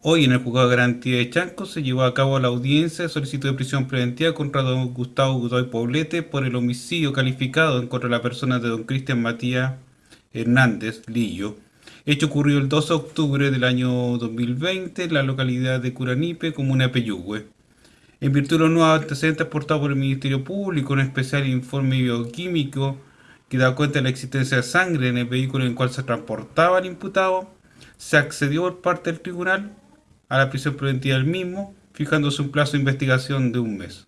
Hoy en el juzgado de garantía de Chanco se llevó a cabo la audiencia de solicitud de prisión preventiva contra don Gustavo Godoy Poblete por el homicidio calificado en contra de la persona de don Cristian Matías Hernández Lillo. Hecho ocurrió el 2 de octubre del año 2020 en la localidad de Curanipe, comuna de Peyúgue. En virtud de los nuevos antecedentes aportados por el Ministerio Público, un especial informe bioquímico que da cuenta de la existencia de sangre en el vehículo en el cual se transportaba el imputado, se accedió por parte del tribunal a la prisión preventiva del mismo, fijándose un plazo de investigación de un mes.